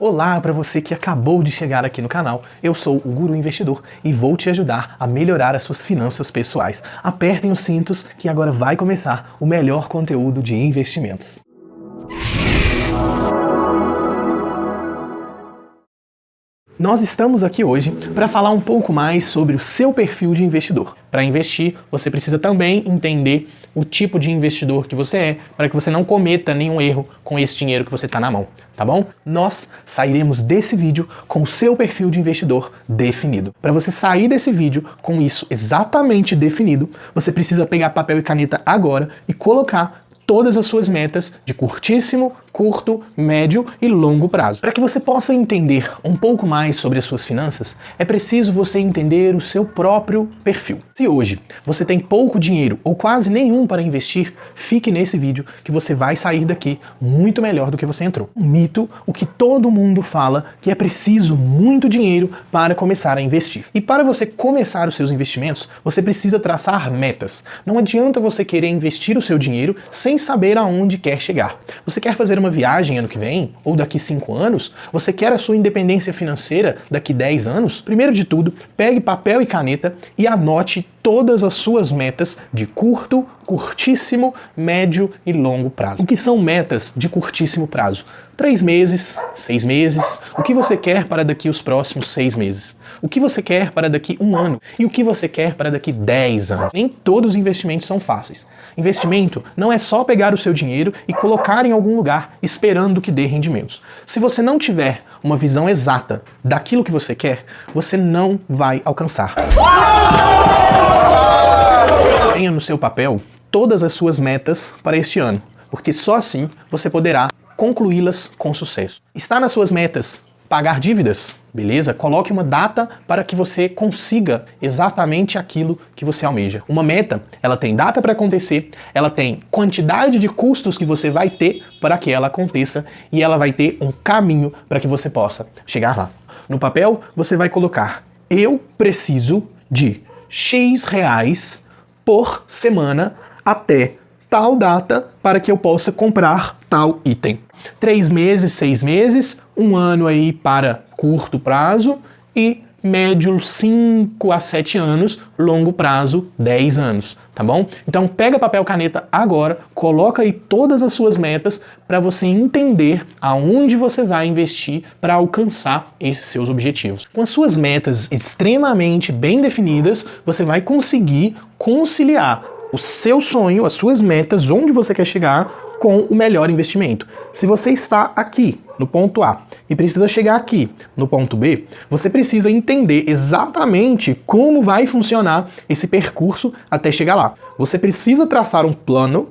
Olá para você que acabou de chegar aqui no canal, eu sou o Guru Investidor e vou te ajudar a melhorar as suas finanças pessoais. Apertem os cintos que agora vai começar o melhor conteúdo de investimentos. Nós estamos aqui hoje para falar um pouco mais sobre o seu perfil de investidor. Para investir, você precisa também entender o tipo de investidor que você é, para que você não cometa nenhum erro com esse dinheiro que você está na mão, tá bom? Nós sairemos desse vídeo com o seu perfil de investidor definido. Para você sair desse vídeo com isso exatamente definido, você precisa pegar papel e caneta agora e colocar todas as suas metas de curtíssimo, curto, médio e longo prazo. Para que você possa entender um pouco mais sobre as suas finanças, é preciso você entender o seu próprio perfil. Se hoje você tem pouco dinheiro ou quase nenhum para investir, fique nesse vídeo que você vai sair daqui muito melhor do que você entrou. Um mito, o que todo mundo fala, que é preciso muito dinheiro para começar a investir. E para você começar os seus investimentos, você precisa traçar metas. Não adianta você querer investir o seu dinheiro sem saber aonde quer chegar. Você quer fazer uma uma viagem ano que vem, ou daqui 5 anos, você quer a sua independência financeira daqui 10 anos, primeiro de tudo, pegue papel e caneta e anote todas as suas metas de curto, curtíssimo, médio e longo prazo. O que são metas de curtíssimo prazo? Três meses, seis meses, o que você quer para daqui os próximos seis meses? O que você quer para daqui um ano? E o que você quer para daqui 10 anos? Nem todos os investimentos são fáceis. Investimento não é só pegar o seu dinheiro e colocar em algum lugar esperando que dê rendimentos. Se você não tiver uma visão exata daquilo que você quer, você não vai alcançar. Tenha no seu papel todas as suas metas para este ano, porque só assim você poderá concluí-las com sucesso. Está nas suas metas pagar dívidas, beleza? Coloque uma data para que você consiga exatamente aquilo que você almeja. Uma meta, ela tem data para acontecer, ela tem quantidade de custos que você vai ter para que ela aconteça e ela vai ter um caminho para que você possa chegar lá. No papel, você vai colocar eu preciso de X reais por semana até tal data para que eu possa comprar tal item. Três meses, seis meses, um ano aí para curto prazo e médio 5 a 7 anos, longo prazo 10 anos, tá bom? Então pega papel caneta agora, coloca aí todas as suas metas para você entender aonde você vai investir para alcançar esses seus objetivos. Com as suas metas extremamente bem definidas, você vai conseguir conciliar o seu sonho, as suas metas, onde você quer chegar, com o melhor investimento. Se você está aqui, no ponto A, e precisa chegar aqui, no ponto B, você precisa entender exatamente como vai funcionar esse percurso até chegar lá. Você precisa traçar um plano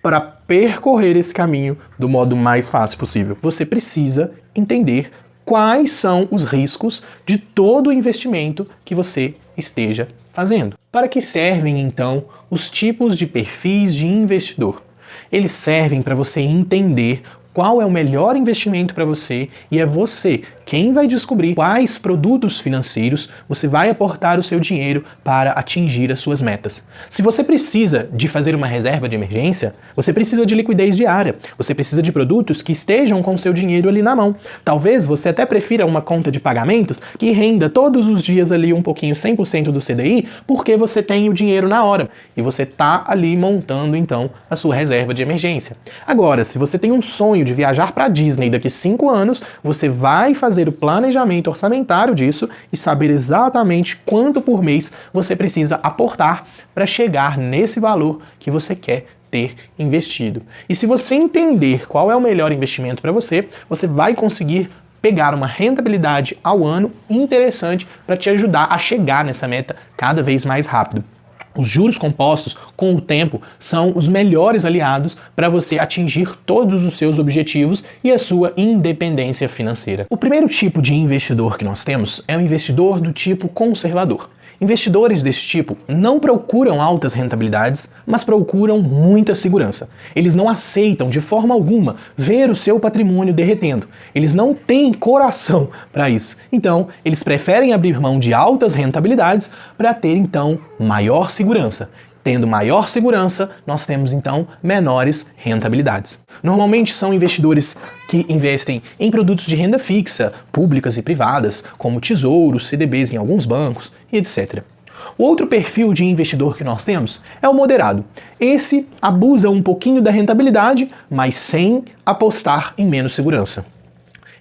para percorrer esse caminho do modo mais fácil possível. Você precisa entender quais são os riscos de todo o investimento que você esteja fazendo. Para que servem, então, os tipos de perfis de investidor? Eles servem para você entender qual é o melhor investimento para você e é você quem vai descobrir quais produtos financeiros você vai aportar o seu dinheiro para atingir as suas metas. Se você precisa de fazer uma reserva de emergência, você precisa de liquidez diária, você precisa de produtos que estejam com seu dinheiro ali na mão. Talvez você até prefira uma conta de pagamentos que renda todos os dias ali um pouquinho 100% do CDI, porque você tem o dinheiro na hora e você está ali montando então a sua reserva de emergência. Agora, se você tem um sonho de viajar para Disney daqui 5 anos, você vai fazer o planejamento orçamentário disso e saber exatamente quanto por mês você precisa aportar para chegar nesse valor que você quer ter investido. E se você entender qual é o melhor investimento para você, você vai conseguir pegar uma rentabilidade ao ano interessante para te ajudar a chegar nessa meta cada vez mais rápido. Os juros compostos, com o tempo, são os melhores aliados para você atingir todos os seus objetivos e a sua independência financeira. O primeiro tipo de investidor que nós temos é o investidor do tipo conservador. Investidores desse tipo não procuram altas rentabilidades, mas procuram muita segurança. Eles não aceitam de forma alguma ver o seu patrimônio derretendo. Eles não têm coração para isso. Então, eles preferem abrir mão de altas rentabilidades para ter então maior segurança. Tendo maior segurança, nós temos então menores rentabilidades. Normalmente são investidores que investem em produtos de renda fixa, públicas e privadas, como tesouros, CDBs em alguns bancos e etc. O outro perfil de investidor que nós temos é o moderado. Esse abusa um pouquinho da rentabilidade, mas sem apostar em menos segurança.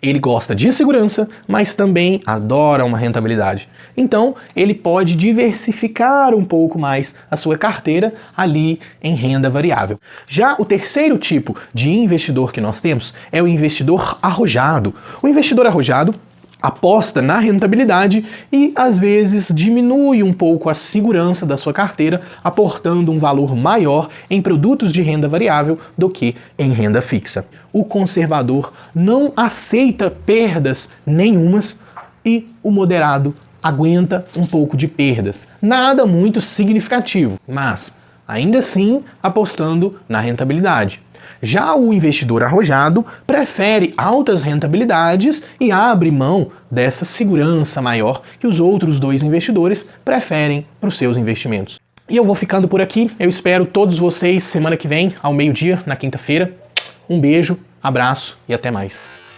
Ele gosta de segurança, mas também adora uma rentabilidade. Então, ele pode diversificar um pouco mais a sua carteira ali em renda variável. Já o terceiro tipo de investidor que nós temos é o investidor arrojado. O investidor arrojado aposta na rentabilidade e às vezes diminui um pouco a segurança da sua carteira, aportando um valor maior em produtos de renda variável do que em renda fixa. O conservador não aceita perdas nenhumas e o moderado aguenta um pouco de perdas. Nada muito significativo, mas ainda assim apostando na rentabilidade. Já o investidor arrojado prefere altas rentabilidades e abre mão dessa segurança maior que os outros dois investidores preferem para os seus investimentos. E eu vou ficando por aqui. Eu espero todos vocês semana que vem, ao meio-dia, na quinta-feira. Um beijo, abraço e até mais.